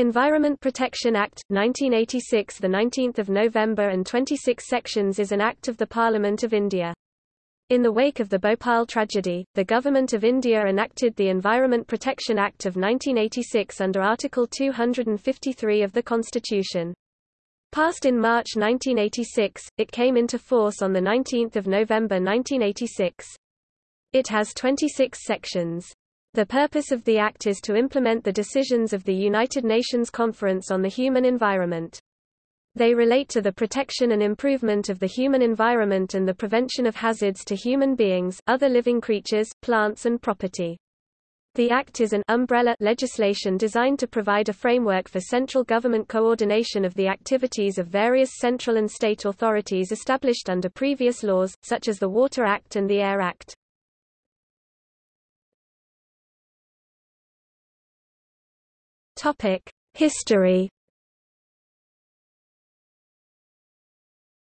Environment Protection Act, 1986 the 19th of November and 26 sections is an act of the Parliament of India. In the wake of the Bhopal tragedy, the Government of India enacted the Environment Protection Act of 1986 under Article 253 of the Constitution. Passed in March 1986, it came into force on 19 November 1986. It has 26 sections. The purpose of the Act is to implement the decisions of the United Nations Conference on the Human Environment. They relate to the protection and improvement of the human environment and the prevention of hazards to human beings, other living creatures, plants and property. The Act is an umbrella legislation designed to provide a framework for central government coordination of the activities of various central and state authorities established under previous laws, such as the Water Act and the Air Act. History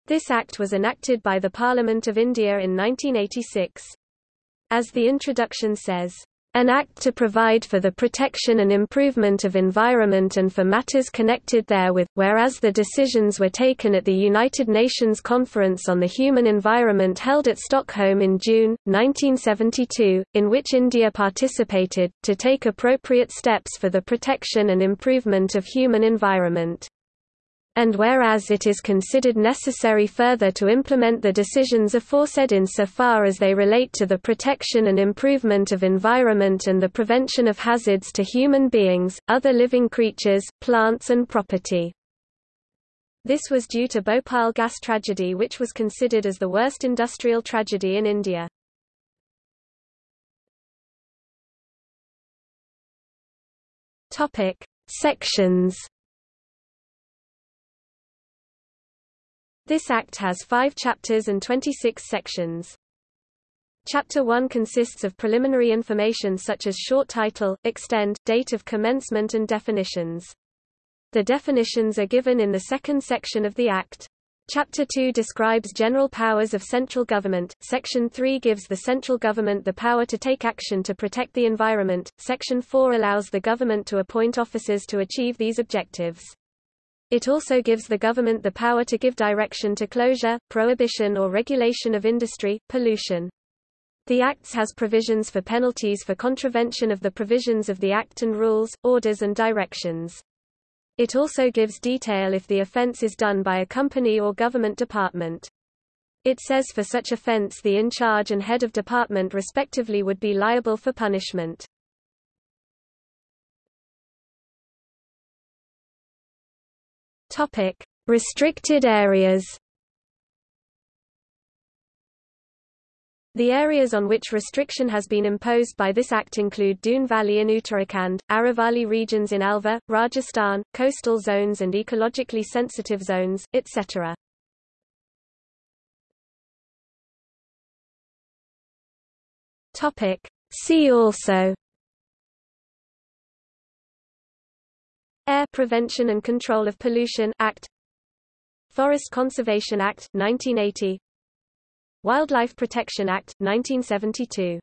This act was enacted by the Parliament of India in 1986. As the introduction says, an act to provide for the protection and improvement of environment and for matters connected therewith, whereas the decisions were taken at the United Nations Conference on the Human Environment held at Stockholm in June, 1972, in which India participated, to take appropriate steps for the protection and improvement of human environment and whereas it is considered necessary further to implement the decisions aforesaid insofar as they relate to the protection and improvement of environment and the prevention of hazards to human beings, other living creatures, plants and property. This was due to Bhopal gas tragedy which was considered as the worst industrial tragedy in India. Topic: Sections This act has five chapters and 26 sections. Chapter 1 consists of preliminary information such as short title, extend, date of commencement and definitions. The definitions are given in the second section of the Act. Chapter 2 describes general powers of central government, Section 3 gives the central government the power to take action to protect the environment, Section 4 allows the government to appoint officers to achieve these objectives. It also gives the government the power to give direction to closure, prohibition or regulation of industry, pollution. The Acts has provisions for penalties for contravention of the provisions of the Act and rules, orders and directions. It also gives detail if the offence is done by a company or government department. It says for such offence the in-charge and head of department respectively would be liable for punishment. Topic: Restricted areas. The areas on which restriction has been imposed by this act include Doon Valley in Uttarakhand, Aravalli regions in Alwar, Rajasthan, coastal zones and ecologically sensitive zones, etc. Topic: See also Air Prevention and Control of Pollution Act Forest Conservation Act, 1980 Wildlife Protection Act, 1972